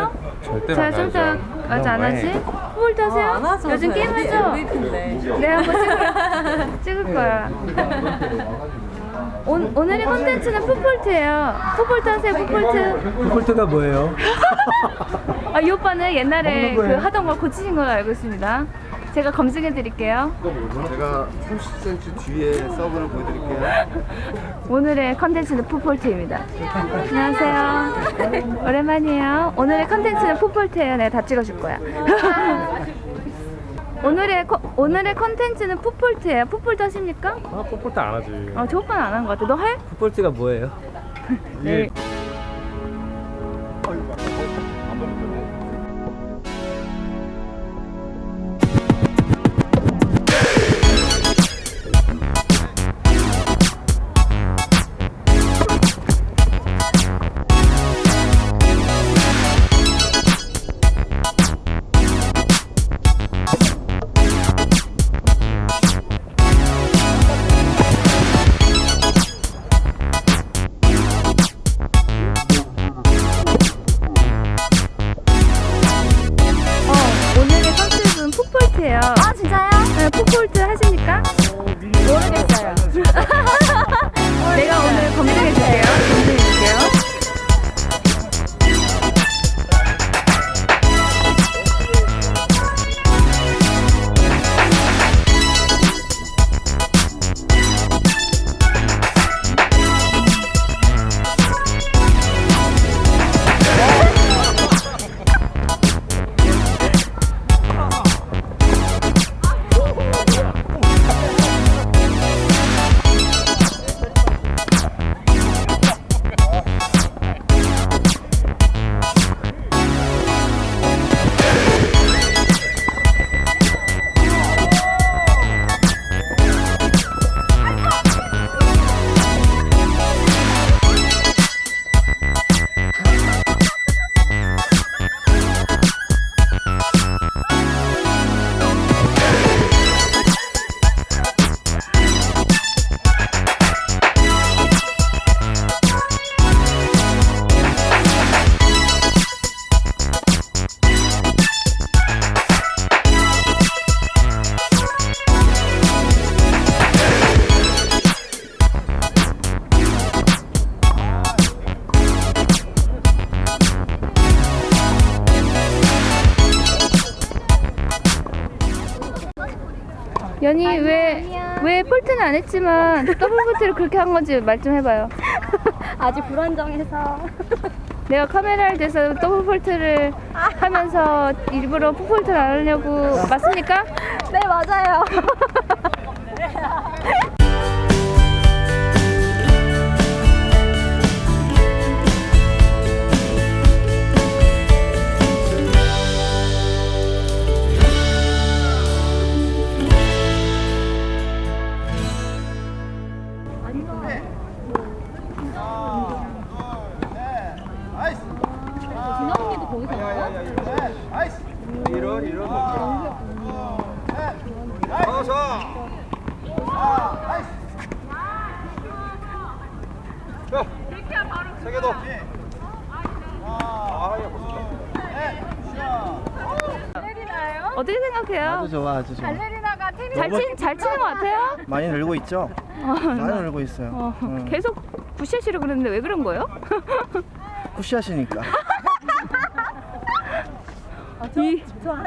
하세요? 절대 제가 안 좀더 맞아 안 하지? 뭘 하세요? 안 하죠. 요즘 게임 하죠? 내가 한번 찍을, 찍을 네. 거야 오, 오늘의 콘텐츠는 풋볼트예요 풋볼트 하세요 풋볼트 풋볼트가 뭐예요? 아, 이 오빠는 옛날에 그 하던 걸 고치신 걸 알고 있습니다 제가 검증해 드릴게요. 제가 30cm 뒤에 서브를 보여드릴게요. 오늘의 컨텐츠는 풋볼트입니다. 안녕하세요. 오랜만이에요. 오늘의 컨텐츠는 풋폴트예요. 내가 다 찍어줄 거야. 오늘의 컨- 오늘의 컨텐츠는 풋폴트예요. 풋폴트 하십니까? 아, 폴트 안 하지. 어, 저 오빠는 안 한 것 같아. 너 할? 폴트가 뭐예요? 네. 풋볼트예요. 아, 진짜요? 네, 풋볼트 하십니까? 모르겠어요. 내가 오늘 검증해 줄게요. 검증해 줄게요. 연희 왜, 왜 폴트는 안 했지만 더블 폴트를 그렇게 한 건지 말 좀 해봐요. 아직 불안정해서 내가 카메라를 대서 더블 폴트를 하면서 일부러 풋폴트를 안 하려고 맞습니까? 네 맞아요 아, 야, 어떻게 생각해요? 아주 좋아, 아주 좋아. 레리나가 테니스 잘, 치, 잘 치는 것 같아요? 많이 늘고 있죠? 많이 늘고 있어요. 어, 음. 계속 굿샷이라고 그러는데 왜 그런 거예요? 푸시하시니까. 이,